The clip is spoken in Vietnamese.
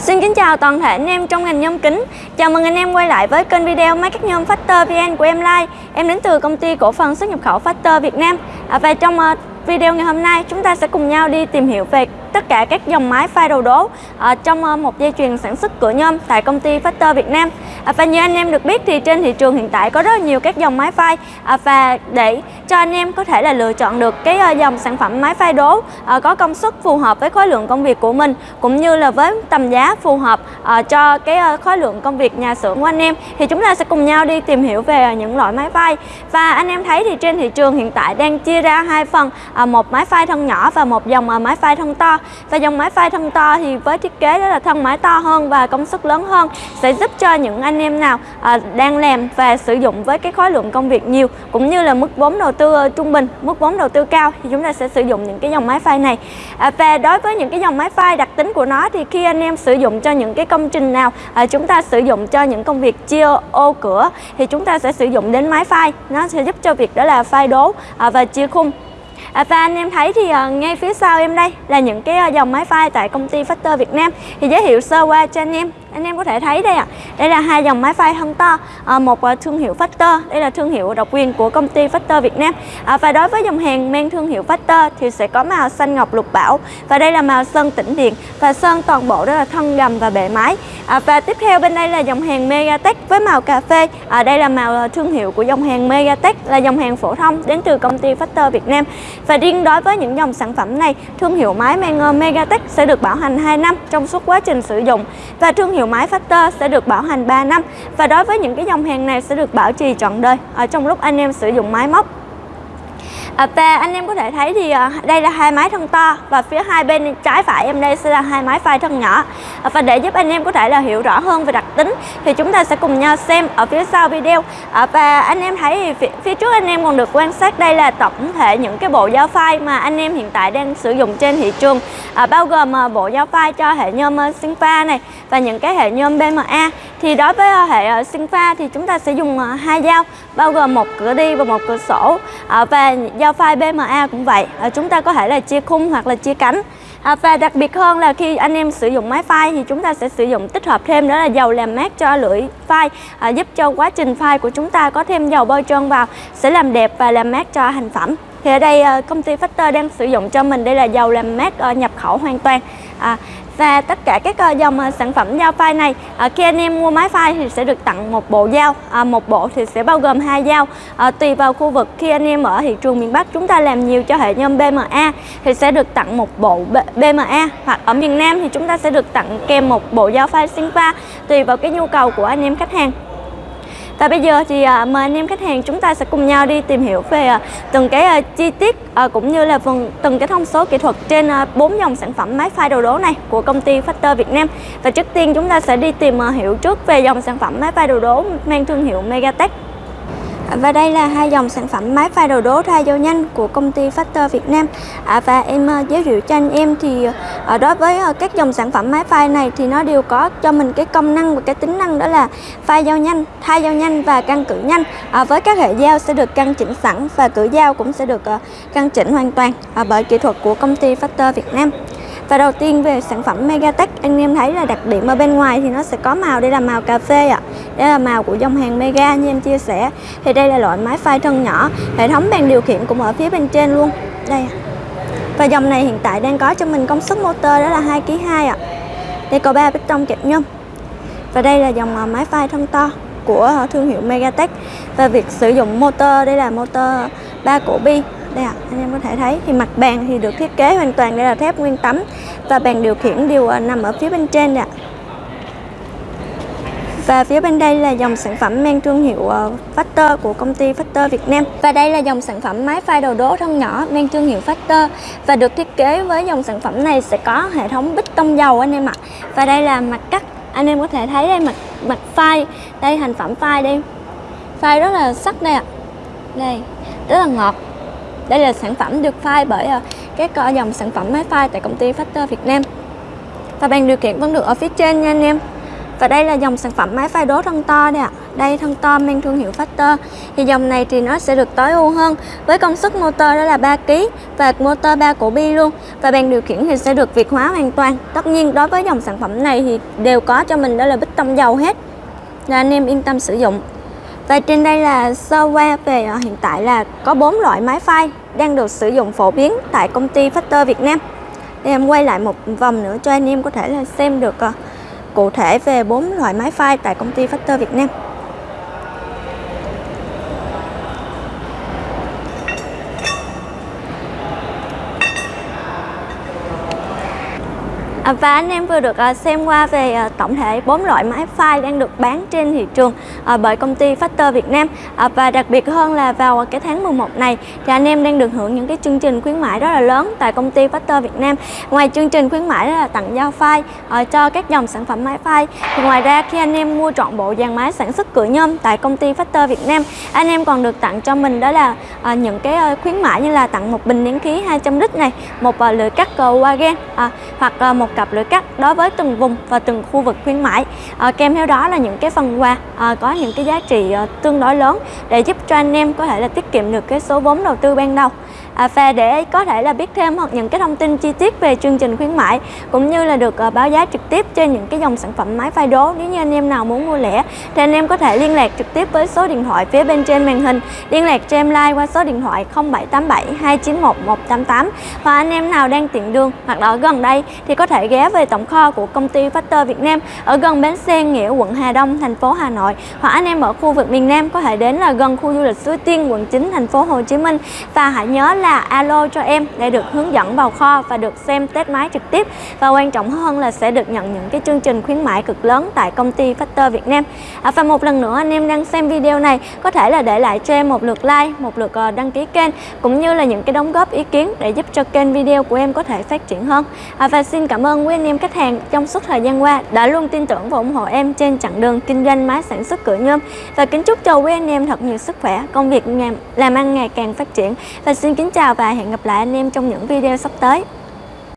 Xin kính chào toàn thể anh em trong ngành nhôm kính. Chào mừng anh em quay lại với kênh video máy cắt nhôm Factor VN của em Lai. Em đến từ công ty cổ phần xuất nhập khẩu Factor Việt Nam. À, và trong uh, video ngày hôm nay chúng ta sẽ cùng nhau đi tìm hiểu về tất cả các dòng máy pha đầu đố uh, trong uh, một dây chuyền sản xuất cửa nhôm tại công ty Factor Việt Nam. À, và như anh em được biết thì trên thị trường hiện tại có rất nhiều các dòng máy phay à, và để cho anh em có thể là lựa chọn được cái ờ, dòng sản phẩm máy phay đố ờ, có công suất phù hợp với khối lượng công việc của mình cũng như là với tầm giá phù hợp ờ, cho cái khối lượng công việc nhà xưởng của anh em thì chúng ta sẽ cùng nhau đi tìm hiểu về những loại máy phay và anh em thấy thì trên thị trường hiện tại đang chia ra hai phần một máy phay thân nhỏ và một dòng máy phay thân to. Và dòng máy phay thân to thì với thiết kế đó là thân máy to hơn và công suất lớn hơn sẽ giúp cho những anh em nào à, đang làm và sử dụng với cái khối lượng công việc nhiều cũng như là mức vốn đầu tư ờ, trung bình mức vốn đầu tư cao thì chúng ta sẽ sử dụng những cái dòng máy phay này. À, và đối với những cái dòng máy phay đặc tính của nó thì khi anh em sử dụng cho những cái công trình nào à, chúng ta sử dụng cho những công việc chia ô cửa thì chúng ta sẽ sử dụng đến máy phay nó sẽ giúp cho việc đó là phay đố à, và chia khung. À, và anh em thấy thì uh, ngay phía sau em đây là những cái uh, dòng máy phay tại công ty Factor Việt Nam. Thì giới thiệu sơ qua cho anh em anh em có thể thấy đây ạ. À, đây là hai dòng máy phay thân to à, một à, thương hiệu Factor đây là thương hiệu độc quyền của công ty Factor Việt Nam. À, và đối với dòng hàng mang thương hiệu Factor thì sẽ có màu xanh ngọc lục bảo và đây là màu sơn tĩnh điện và sơn toàn bộ đó là thân gầm và bệ máy à, ờ, và tiếp theo bên đây là dòng hàng Megatech với màu cà phê. À, đây là màu thương hiệu của dòng hàng Megatech là dòng hàng phổ thông đến từ công ty Factor Việt Nam. Và riêng đối với những dòng sản phẩm này thương hiệu máy mang Megatech sẽ được bảo hành 2 năm trong suốt quá trình sử dụng. Và thương hiệu nhiều máy Factor sẽ được bảo hành 3 năm và đối với những cái dòng hàng này sẽ được bảo trì trọn đời. Ở trong lúc anh em sử dụng máy móc và anh em có thể thấy thì à, đây là hai máy thân to và phía hai bên trái phải em đây sẽ là hai máy phay thân nhỏ. À, và để giúp anh em có thể là hiểu rõ hơn về đặc tính thì chúng ta sẽ cùng nhau xem ở phía sau video. Và anh em thấy thì phía, trước anh em còn được quan sát đây là tổng thể những cái bộ dao phay mà anh em hiện tại đang sử dụng trên thị trường. À, bao gồm bộ dao phay cho hệ nhôm sinh Sinfa này và những cái hệ nhôm BMA thì đối với hệ sinh Sinfa thì chúng ta sẽ dùng hai dao bao gồm một cửa đi và một cửa sổ. Và dao Ờ, phay BMA cũng vậy. À, chúng ta có thể là chia khung hoặc là chia cánh. À, và đặc biệt hơn là khi anh em sử dụng máy file thì chúng ta sẽ sử dụng tích hợp thêm đó là dầu làm mát cho lưỡi file. À, giúp cho quá trình file của chúng ta có thêm dầu bôi trơn vào sẽ làm đẹp và làm mát cho thành phẩm. Thì ở đây công ty Factor đang sử dụng cho mình đây là dầu làm mát nhập khẩu hoàn toàn. À, và tất cả các ờ, dòng ờ, sản phẩm dao file này. Ờ, khi anh em mua máy file thì sẽ được tặng một bộ dao một bộ thì sẽ bao gồm hai dao. Tùy vào khu vực khi anh em ở thị trường miền Bắc, chúng ta làm nhiều cho hệ nhôm BMA thì sẽ được tặng một bộ BMA hoặc ở miền Nam thì chúng ta sẽ được tặng kèm một bộ dao phay Sinfa tùy vào cái nhu cầu của anh em khách hàng và bây giờ thì à, mời anh em khách hàng chúng ta sẽ cùng nhau đi tìm hiểu về à, từng cái à, chi tiết cũng như là phần, từng cái thông số kỹ thuật trên bốn dòng sản phẩm máy phay đồ đố này của công ty Factor Việt Nam. Và trước tiên chúng ta sẽ đi tìm hiểu trước về dòng sản phẩm máy phay đồ đố mang thương hiệu Megatech. Và đây là hai dòng sản phẩm máy phay đầu đố thay dầu nhanh của công ty Factor Việt Nam. À, Và em uh, giới thiệu cho anh em thì uh, đối với uh, các dòng sản phẩm máy phay này thì nó đều có cho mình cái công năng và cái tính năng đó là phay dao nhanh, thay dao nhanh và căng cử nhanh. À, Với các hệ dao sẽ được căng chỉnh sẵn và cử dao cũng sẽ được uh, căng chỉnh hoàn toàn uh, bởi kỹ thuật của công ty Factor Việt Nam và đầu tiên về sản phẩm Megatech anh em thấy là đặc điểm ở bên ngoài thì nó sẽ có màu đây là màu cà phê ạ. À. Đây là màu của dòng hàng Mega như em chia sẻ. Thì đây là loại máy phay thân nhỏ, hệ thống bàn điều khiển cũng ở phía bên trên luôn. Đây. Và dòng này hiện tại đang có cho mình công suất motor đó là 2 kg 2 ạ. Đây có 3 piston kẹp nhôm. Và đây là dòng à, máy phay thân to của thương hiệu Megatech. Và việc sử dụng motor đây là motor 3 cổ bi đây ạ, à, anh em có thể thấy thì mặt bàn thì được thiết kế hoàn toàn đây là thép nguyên tấm và bàn điều khiển đều à, nằm ở phía bên trên ạ. Và phía bên đây là dòng sản phẩm mang thương hiệu à, Factor của công ty Factor Việt Nam. Và đây là dòng sản phẩm máy phay đầu đố thân nhỏ mang thương hiệu Factor và được thiết kế với dòng sản phẩm này sẽ có hệ thống bích tông dầu anh em ạ. Và đây là mặt cắt, anh em có thể thấy đây mặt mặt phay, đây thành phẩm phay đây. Phay rất là sắc đây ạ. Đây, rất là ngọt đây là sản phẩm được file bởi ờ, các dòng sản phẩm máy phay tại công ty Factor Việt Nam. Và bàn điều khiển vẫn được ở phía trên nha anh em. Và đây là dòng sản phẩm máy phay đố thân to đây ạ. Đây, thân to mang thương hiệu Factor. Thì dòng này thì nó sẽ được tối ưu hơn Với công suất motor đó là 3kg Và motor 3 cổ bi luôn. Và bàn điều khiển thì sẽ được việt hóa hoàn toàn. Tất nhiên, đối với dòng sản phẩm này thì đều có cho mình đó là bích tông dầu hết. Là anh em yên tâm sử dụng. Và trên đây là sơ qua về ờ, hiện tại là có 4 loại máy phay đang được sử dụng phổ biến tại công ty Factor Việt Nam. Để em quay lại một vòng nữa cho anh em có thể là xem được ờ, cụ thể về bốn loại máy phay tại công ty Factor Việt Nam. À, và anh em vừa được à, xem qua về à, tổng thể bốn loại máy file đang được bán trên thị trường bởi công ty Factor Việt Nam. Và đặc biệt hơn là vào cái tháng 11 này thì anh em đang được hưởng những cái chương trình khuyến mãi rất là lớn tại công ty Factor Việt Nam. Ngoài chương trình khuyến mãi là tặng giao file cho các dòng sản phẩm máy file, thì ngoài ra khi anh em mua trọn bộ dàn máy sản xuất cửa nhôm tại công ty Factor Việt Nam, anh em còn được tặng cho mình đó là những cái khuyến mãi như là tặng một bình nén khí 200 lít này, một lưỡi cắt cầu Wagen hoặc một cập lưỡi cắt đối với từng vùng và từng khu vực khuyến mãi. À, kèm theo đó là những cái phần quà à, có những cái giá trị à, tương đối lớn để giúp cho anh em có thể là tiết kiệm được cái số vốn đầu tư ban đầu à, và để có thể là biết thêm hoặc những cái thông tin chi tiết về chương trình khuyến mãi cũng như là được à, báo giá trực tiếp trên những cái dòng sản phẩm máy phai đố nếu như anh em nào muốn mua lẻ thì anh em có thể liên lạc trực tiếp với số điện thoại phía bên trên màn hình. Liên lạc cho em like qua số điện thoại 0787 291 188 và anh em nào đang tiện đường hoặc là ở gần đây thì có thể ghé về tổng kho của công ty Factor Việt Nam ở gần bến xe Nghĩa quận Hà Đông thành phố Hà Nội. Hoặc anh em ở khu vực miền Nam có thể đến là gần khu du lịch Suối Tiên quận 9 thành phố Hồ Chí Minh. Và hãy nhớ là là alo cho em để được hướng dẫn vào kho và được xem test máy trực tiếp. Và quan trọng hơn là sẽ được nhận những cái chương trình khuyến mãi cực lớn tại công ty Factor Việt Nam. À, và một lần nữa anh em đang xem video này có thể là để lại cho em một lượt like một lượt ờ, đăng ký kênh cũng như là những cái đóng góp ý kiến để giúp cho kênh video của em có thể phát triển hơn. À, và xin cảm ơn quý anh em khách hàng trong suốt thời gian qua đã luôn tin tưởng và ủng hộ em trên chặng đường kinh doanh máy sản xuất cửa nhôm. Và kính chúc cho quý anh em thật nhiều sức khỏe công việc làm ăn ngày càng phát triển. Và xin kính chào và hẹn gặp lại anh em trong những video sắp tới.